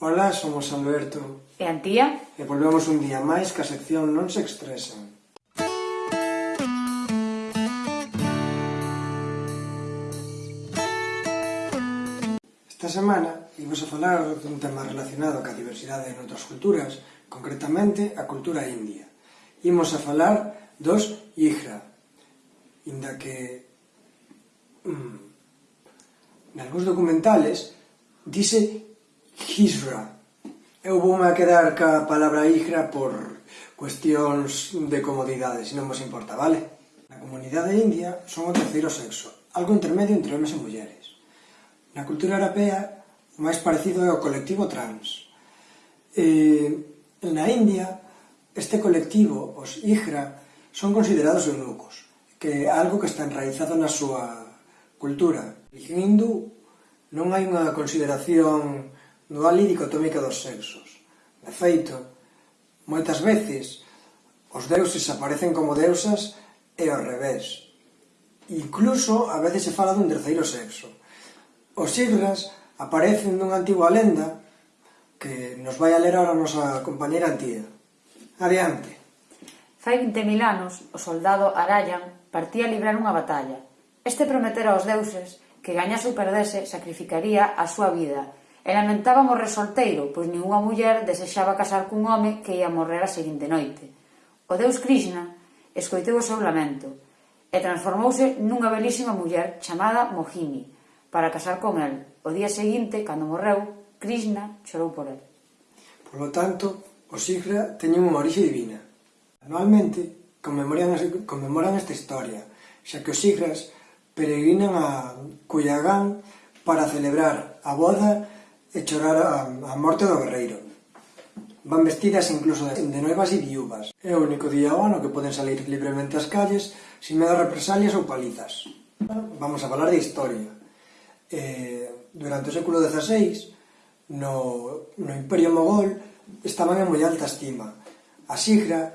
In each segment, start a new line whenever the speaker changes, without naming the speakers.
Ola, somos Alberto.
E Antía.
E volvemos un día máis que a sección non se expresa. Esta semana imos a falar dun tema relacionado ca diversidade en outras culturas, concretamente a cultura india. Imos a falar dos Hijra, inda que mm, nalgúns documentales dice Hijra. Eu voume a quedar ca palabra hijra por cuestións de comodidade, se non vos importa, vale? Na comunidade india son o terceiro sexo, algo intermedio entre homens e mulleres. Na cultura europea, o máis parecido é o colectivo trans. Eh, na India, este colectivo, os hijra, son considerados eunucos, que é algo que está enraizado na súa cultura. En hindú non hai unha consideración dualidade dicotómica dos sexos. De feito, moitas veces os deuses aparecen como deusas e ao revés. Incluso a veces se fala dun terceiro sexo. Os sigras aparecen dunha antigua lenda que nos vai a ler ahora a nosa compañera Antía. Adiante.
Fai 20.000 anos, o soldado Arayan partía a librar unha batalla. Este prometera aos deuses que gañase ou perdese sacrificaría a súa vida e lamentaban resolteiro, pois ningunha muller desexaba casar cun home que ia morrer a seguinte noite. O deus Krishna escoiteu o seu lamento e transformouse nunha belísima muller chamada Mohini para casar con el. O día seguinte, cando morreu, Krishna chorou por el.
Por lo tanto, os Sigra teñen unha orixe divina. Anualmente, conmemoran, conmemoran esta historia, xa que os Sigras peregrinan a Cuyagán para celebrar a boda e chorar a, a morte do guerreiro. Van vestidas incluso de, de noivas e viúvas. É o único día ao ano que poden salir libremente ás calles sin medo a represalias ou palizas. Vamos a falar de historia. Eh, durante o século XVI, no, no Imperio Mogol, estaban en moi alta estima. A Sigra,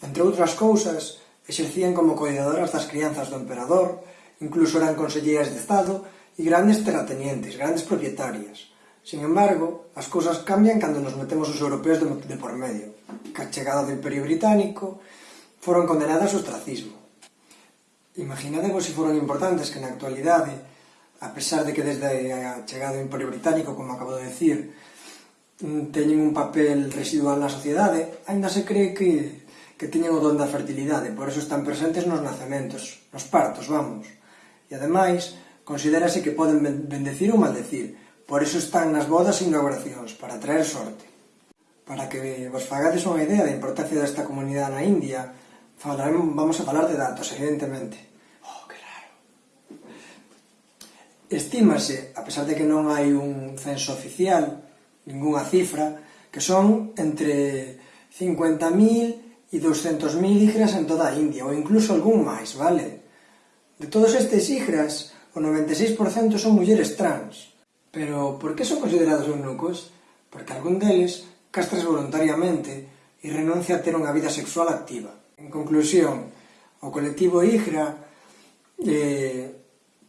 entre outras cousas, exercían como cuidadoras das crianzas do emperador, incluso eran conselleiras de Estado e grandes terratenientes, grandes propietarias. Sin embargo, as cousas cambian cando nos metemos os europeos de, de por medio. Ca chegada do Imperio Británico, foron condenadas ao ostracismo. Imaginadevos se foron importantes que na actualidade, a pesar de que desde a chegada do Imperio Británico, como acabo de decir, mm, teñen un papel residual na sociedade, ainda se cree que, que teñen o don da fertilidade, por eso están presentes nos nacementos, nos partos, vamos. E ademais, considerase que poden bendecir ou maldecir, Por iso están nas bodas e inauguracións, para traer sorte. Para que vos fagades unha idea da importancia desta comunidade na India, falaremos, vamos a falar de datos, evidentemente. Oh, que raro. Estímase, a pesar de que non hai un censo oficial, ningunha cifra, que son entre 50.000 e 200.000 igras en toda a India, ou incluso algún máis, vale? De todos estes igras, o 96% son mulleres trans, Pero por que son considerados eunucos? Porque algún deles castras voluntariamente e renuncia a ter unha vida sexual activa. En conclusión, o colectivo IGRA eh,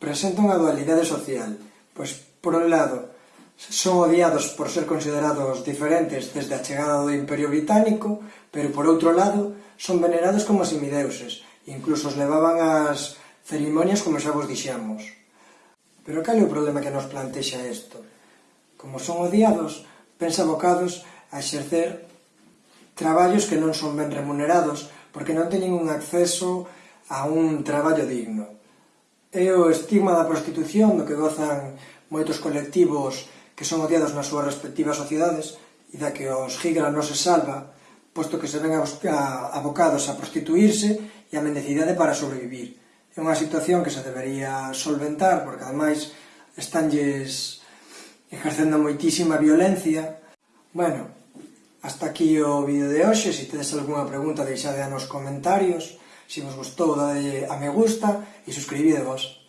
presenta unha dualidade social, pois por un lado son odiados por ser considerados diferentes desde a chegada do Imperio Británico, pero por outro lado son venerados como semideuses, incluso os levaban ás cerimonias como xa vos dixemos. Pero cal é o problema que nos plantexa isto? Como son odiados, pensa abocados a exercer traballos que non son ben remunerados porque non teñen un acceso a un traballo digno. É o estigma da prostitución do que gozan moitos colectivos que son odiados nas súas respectivas sociedades e da que os gigra non se salva, posto que se ven abocados a prostituirse e a mendicidade para sobrevivir. É unha situación que se debería solventar, porque ademais estánlles ejercendo moitísima violencia. Bueno, hasta aquí o vídeo de hoxe. Se si tedes algunha pregunta, deixade nos comentarios. Se si vos gustou, dade a me gusta e suscribidevos.